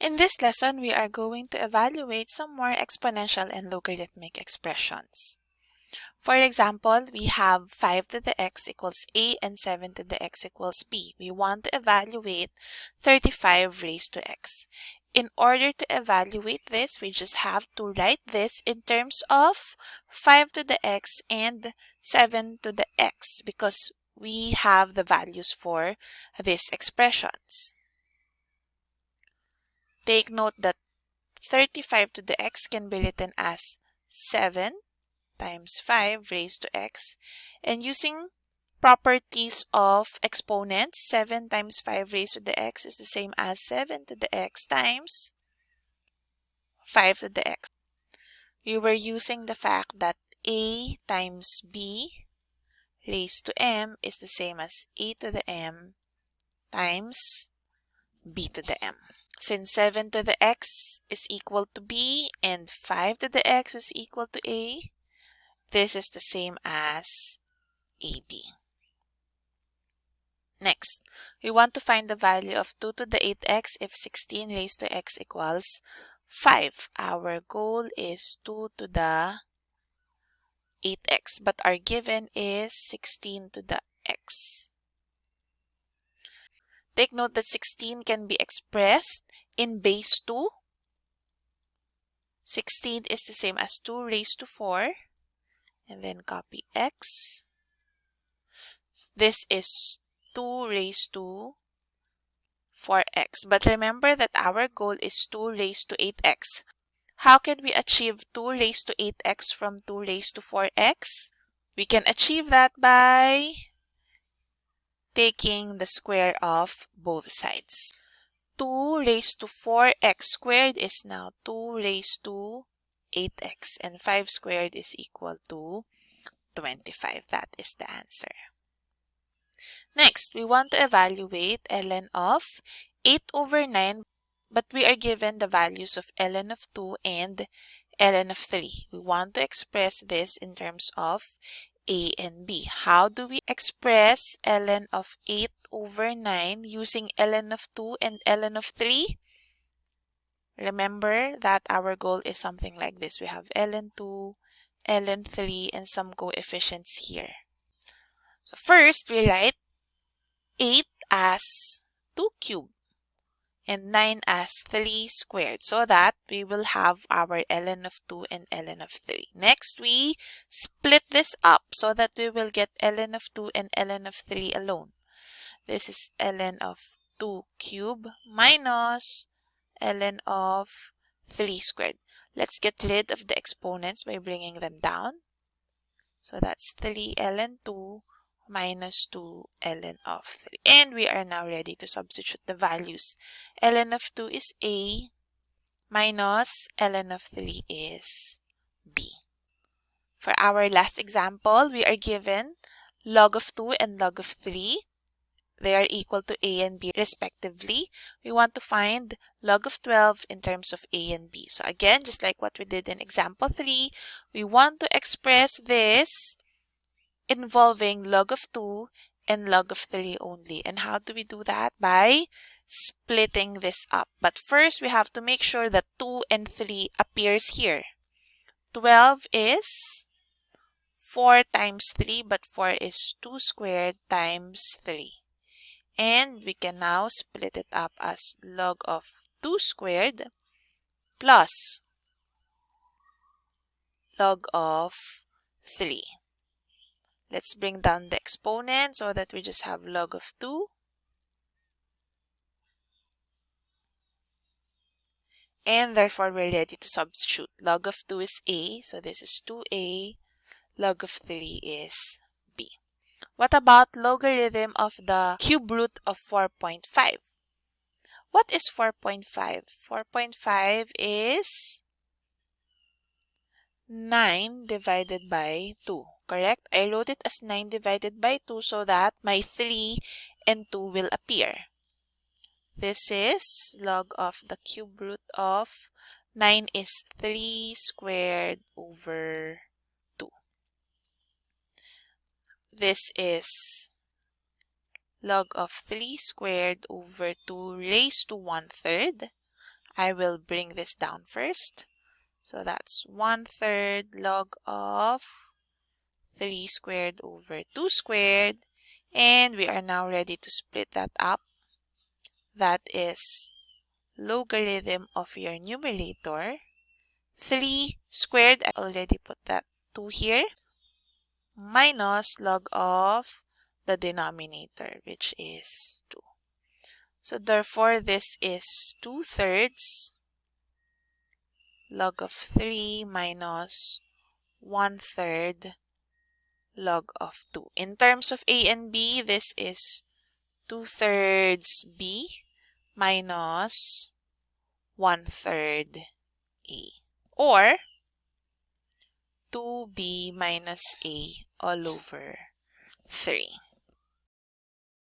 In this lesson, we are going to evaluate some more exponential and logarithmic expressions. For example, we have 5 to the x equals a and 7 to the x equals b. We want to evaluate 35 raised to x. In order to evaluate this, we just have to write this in terms of 5 to the x and 7 to the x because we have the values for these expressions. Take note that 35 to the x can be written as 7 times 5 raised to x. And using properties of exponents, 7 times 5 raised to the x is the same as 7 to the x times 5 to the x. We were using the fact that a times b raised to m is the same as a to the m times b to the m. Since 7 to the x is equal to b and 5 to the x is equal to a, this is the same as ab. Next, we want to find the value of 2 to the 8x if 16 raised to x equals 5. Our goal is 2 to the 8x, but our given is 16 to the x. Take note that 16 can be expressed in base 2. 16 is the same as 2 raised to 4. And then copy x. This is 2 raised to 4x. But remember that our goal is 2 raised to 8x. How can we achieve 2 raised to 8x from 2 raised to 4x? We can achieve that by taking the square of both sides. 2 raised to 4x squared is now 2 raised to 8x and 5 squared is equal to 25. That is the answer. Next, we want to evaluate ln of 8 over 9 but we are given the values of ln of 2 and ln of 3. We want to express this in terms of a and b. How do we express ln of 8 over 9 using ln of 2 and ln of 3? Remember that our goal is something like this. We have ln 2, ln 3, and some coefficients here. So first, we write 8 as 2 cubed and 9 as 3 squared so that we will have our ln of 2 and ln of 3. Next, we split this up so that we will get ln of 2 and ln of 3 alone. This is ln of 2 cube minus ln of 3 squared. Let's get rid of the exponents by bringing them down. So that's 3 ln 2 minus 2 ln of 3. And we are now ready to substitute the values. ln of 2 is a minus ln of 3 is b. For our last example, we are given log of 2 and log of 3. They are equal to a and b respectively. We want to find log of 12 in terms of a and b. So again, just like what we did in example 3, we want to express this involving log of 2 and log of 3 only. And how do we do that? By splitting this up. But first, we have to make sure that 2 and 3 appears here. 12 is 4 times 3, but 4 is 2 squared times 3. And we can now split it up as log of 2 squared plus log of 3. Let's bring down the exponent so that we just have log of 2. And therefore, we're ready to substitute. Log of 2 is a, so this is 2a. Log of 3 is b. What about logarithm of the cube root of 4.5? What is 4.5? 4.5 is 9 divided by 2 correct? I wrote it as 9 divided by 2 so that my 3 and 2 will appear. This is log of the cube root of 9 is 3 squared over 2. This is log of 3 squared over 2 raised to 1 third. I will bring this down first. So that's 1 third log of 3 squared over 2 squared. And we are now ready to split that up. That is logarithm of your numerator. 3 squared, I already put that 2 here, minus log of the denominator, which is 2. So therefore, this is 2 thirds log of 3 minus 1 third log of 2. In terms of A and B, this is 2 thirds B minus 1 third A. Or 2B minus A all over 3.